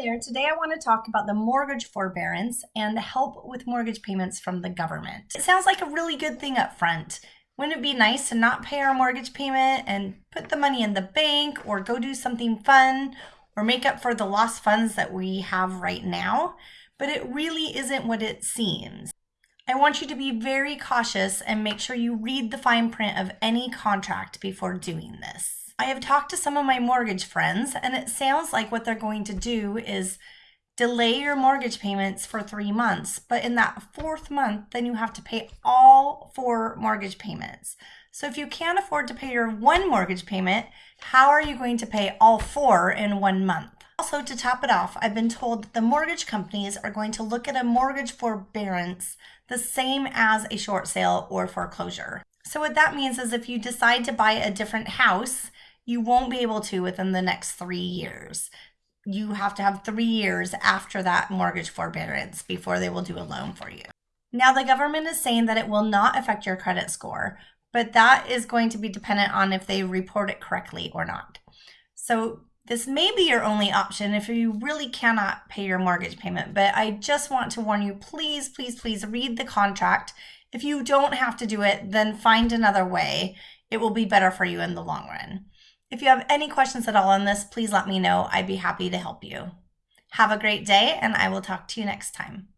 there. Today I want to talk about the mortgage forbearance and the help with mortgage payments from the government. It sounds like a really good thing up front. Wouldn't it be nice to not pay our mortgage payment and put the money in the bank or go do something fun or make up for the lost funds that we have right now? But it really isn't what it seems. I want you to be very cautious and make sure you read the fine print of any contract before doing this. I have talked to some of my mortgage friends, and it sounds like what they're going to do is delay your mortgage payments for three months. But in that fourth month, then you have to pay all four mortgage payments. So if you can't afford to pay your one mortgage payment, how are you going to pay all four in one month? Also, to top it off, I've been told that the mortgage companies are going to look at a mortgage forbearance the same as a short sale or foreclosure. So what that means is if you decide to buy a different house, you won't be able to within the next three years. You have to have three years after that mortgage forbearance before they will do a loan for you. Now, the government is saying that it will not affect your credit score, but that is going to be dependent on if they report it correctly or not. So, this may be your only option if you really cannot pay your mortgage payment, but I just want to warn you please, please, please read the contract. If you don't have to do it, then find another way. It will be better for you in the long run. If you have any questions at all on this, please let me know. I'd be happy to help you. Have a great day, and I will talk to you next time.